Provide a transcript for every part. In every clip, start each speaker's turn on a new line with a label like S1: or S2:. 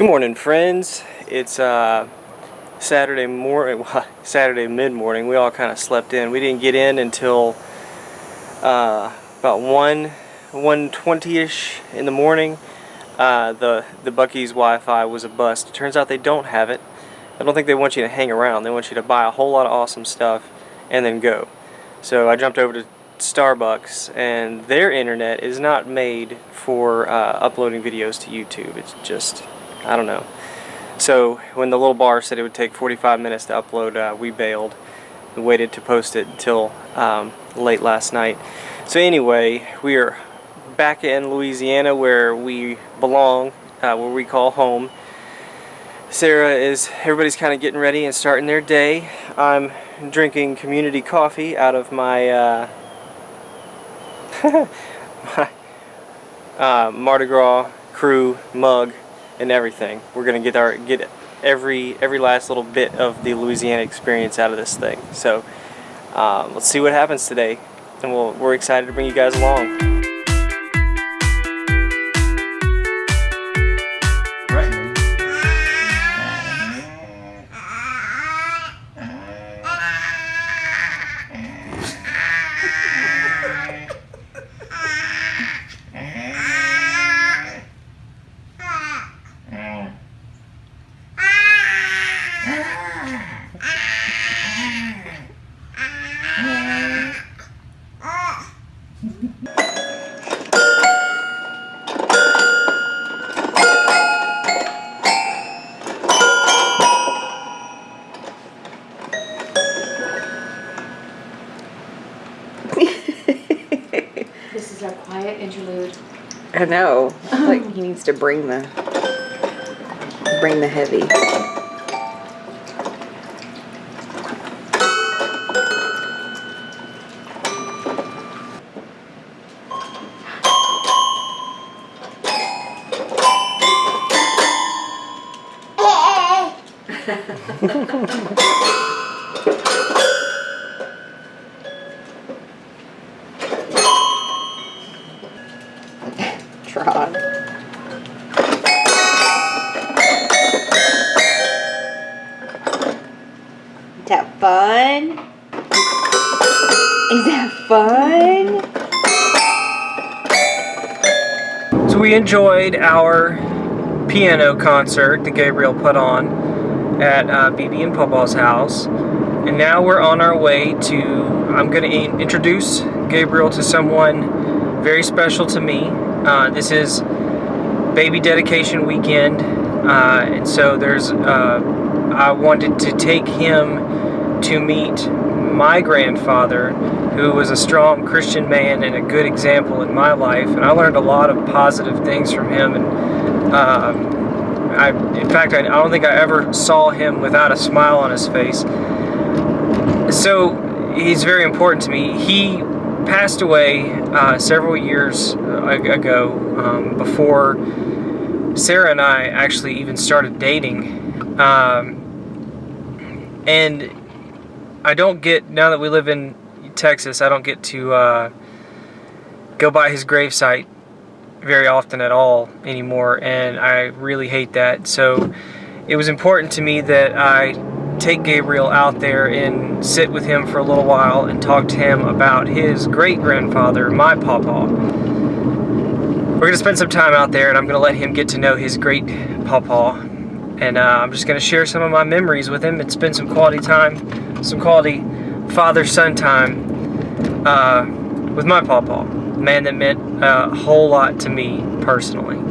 S1: Good morning, friends. It's uh, Saturday morning, Saturday mid-morning. We all kind of slept in. We didn't get in until uh, about 1, 1.20ish in the morning. Uh, the, the Buc-ee's Wi-Fi was a bust. It turns out they don't have it. I don't think they want you to hang around. They want you to buy a whole lot of awesome stuff and then go. So I jumped over to Starbucks and their internet is not made for uh, uploading videos to YouTube. It's just I don't know. So when the little bar said it would take 45 minutes to upload, uh, we bailed and waited to post it until um, late last night. So anyway, we are back in Louisiana where we belong, uh, where we call home. Sarah is, everybody's kind of getting ready and starting their day. I'm drinking community coffee out of my, uh, my uh, Mardi Gras crew mug and everything. We're gonna get our get every every last little bit of the Louisiana experience out of this thing. So um, let's see what happens today, and we'll, we're excited to bring you guys along.
S2: Is our quiet interlude.
S3: I know. like he needs to bring the bring the heavy. fun? Is that fun?
S1: So we enjoyed our piano concert that Gabriel put on at uh, BB and Papa's house. And now we're on our way to, I'm going to introduce Gabriel to someone very special to me. Uh, this is baby dedication weekend. Uh, and so there's, uh, I wanted to take him to meet my grandfather who was a strong Christian man and a good example in my life and I learned a lot of positive things from him and um, I, in fact I, don't think I ever saw him without a smile on his face. So he's very important to me. He passed away uh, several years uh, ago um, before Sarah and I actually even started dating. Um, and I don't get, now that we live in Texas, I don't get to uh, go by his gravesite very often at all anymore, and I really hate that. So it was important to me that I take Gabriel out there and sit with him for a little while and talk to him about his great-grandfather, my papa. We're going to spend some time out there, and I'm going to let him get to know his great papa. and uh, I'm just going to share some of my memories with him and spend some quality time, some quality father-son time uh, with my pawpaw, man that meant a whole lot to me personally.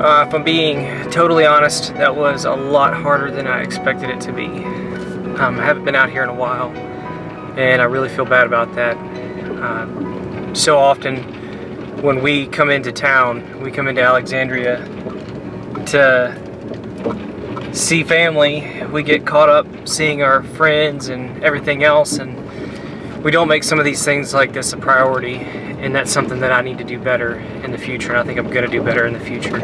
S1: Uh, if I'm being totally honest, that was a lot harder than I expected it to be. Um, I haven't been out here in a while, and I really feel bad about that. Uh, so often, when we come into town, we come into Alexandria to see family, we get caught up seeing our friends and everything else, and we don't make some of these things like this a priority. And that's something that I need to do better in the future, and I think I'm going to do better in the future.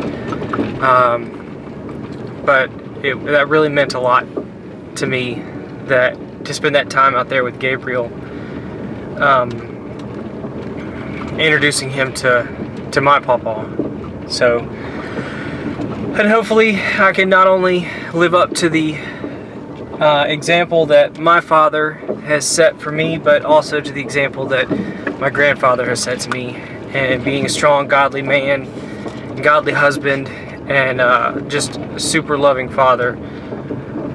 S1: Um, but it, that really meant a lot to me that to spend that time out there with Gabriel, um, introducing him to to my papa. So, and hopefully I can not only live up to the uh, example that my father has set for me, but also to the example that my grandfather has set to me, and being a strong, godly man, godly husband, and uh, just a super loving father.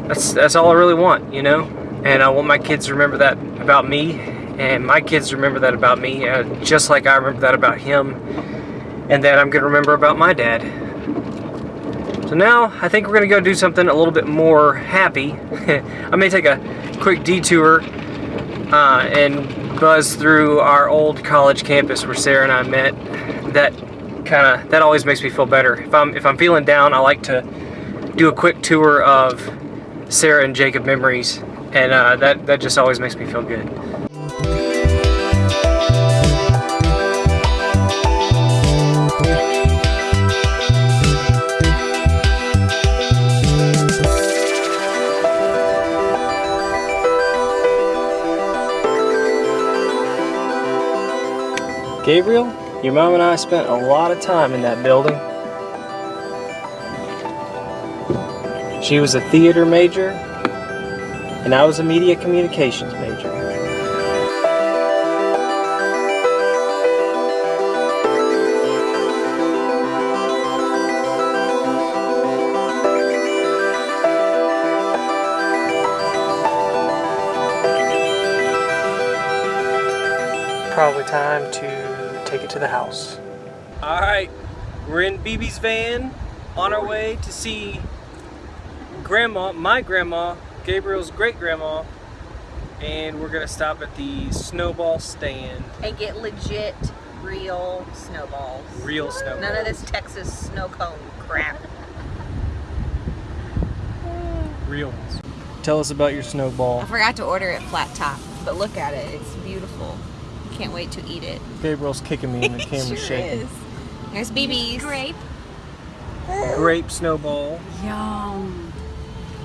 S1: That's that's all I really want, you know. And I want my kids to remember that about me, and my kids to remember that about me, uh, just like I remember that about him, and that I'm gonna remember about my dad. So now I think we're gonna go do something a little bit more happy. I may take a quick detour uh, and buzz through our old college campus where Sarah and I met. That kind of that always makes me feel better. If I'm if I'm feeling down, I like to do a quick tour of Sarah and Jacob memories, and uh, that that just always makes me feel good. Gabriel, your mom and I spent a lot of time in that building. She was a theater major, and I was a media communications major. Probably time to take it to the house. All right, we're in BB's van on our way to see grandma, my grandma, Gabriel's great grandma, and we're gonna stop at the snowball stand.
S4: and get legit real snowballs.
S1: Real snowball.
S4: None of this Texas snow cone crap.
S1: Real ones. Tell us about your snowball.
S4: I forgot to order it flat top, but look at it. It's beautiful. Can't wait to eat it.
S1: Gabriel's kicking me and the camera's
S4: sure
S1: shaking.
S4: is. There's BB's. Grape.
S1: Grape snowball,
S2: Yum.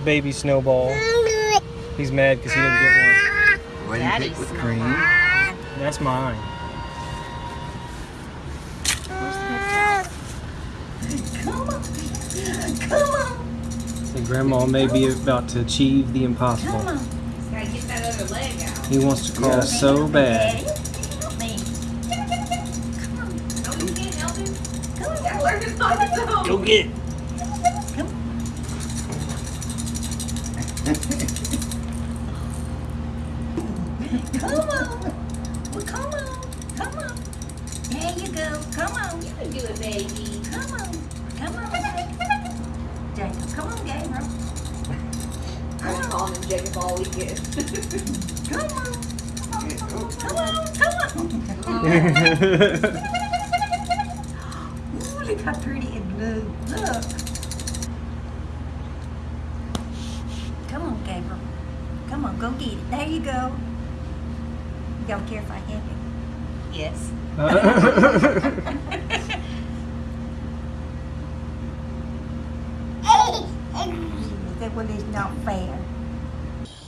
S1: baby snowball. He's mad because he didn't get one.
S5: What do you
S4: Daddy's
S5: pick with
S4: snowball.
S5: cream?
S1: That's mine. So grandma may be about to achieve the impossible.
S4: Gotta get that other leg out.
S1: He wants to crawl so bad. Go get it.
S6: Come on. Well, come on. Come on. There you go. Come on. You can do it, baby. Come on. Come on. Jacob, come on, Gabriel. Come on.
S4: calling Jacob all weekend.
S6: Come on. Come on. Come on. Ooh, look how pretty it looks. Look. Come on, Come on, go get it. There you go. You don't care if I hit it? Yes. That one is not fair.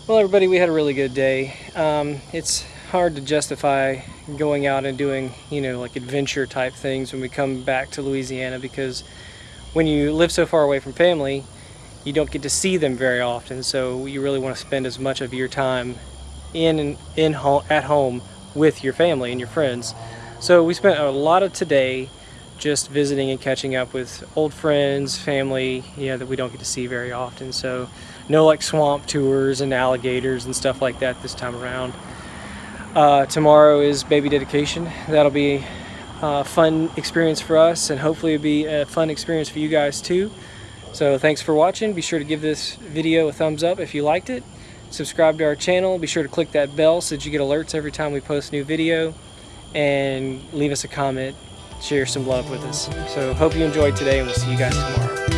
S1: Well, everybody, we had a really good day. Um, it's hard to justify going out and doing, you know, like adventure type things when we come back to Louisiana because when you live so far away from family, you don't get to see them very often. So you really want to spend as much of your time in in home at home with your family and your friends. So we spent a lot of today just visiting and catching up with old friends, family, yeah, that we don't get to see very often. So no like swamp tours and alligators and stuff like that this time around. Uh, tomorrow is baby dedication. That'll be a fun experience for us and hopefully it'll be a fun experience for you guys too. So thanks for watching. Be sure to give this video a thumbs up if you liked it. Subscribe to our channel. Be sure to click that bell so that you get alerts every time we post a new video. And leave us a comment. Share some love with us. So hope you enjoyed today and we'll see you guys tomorrow.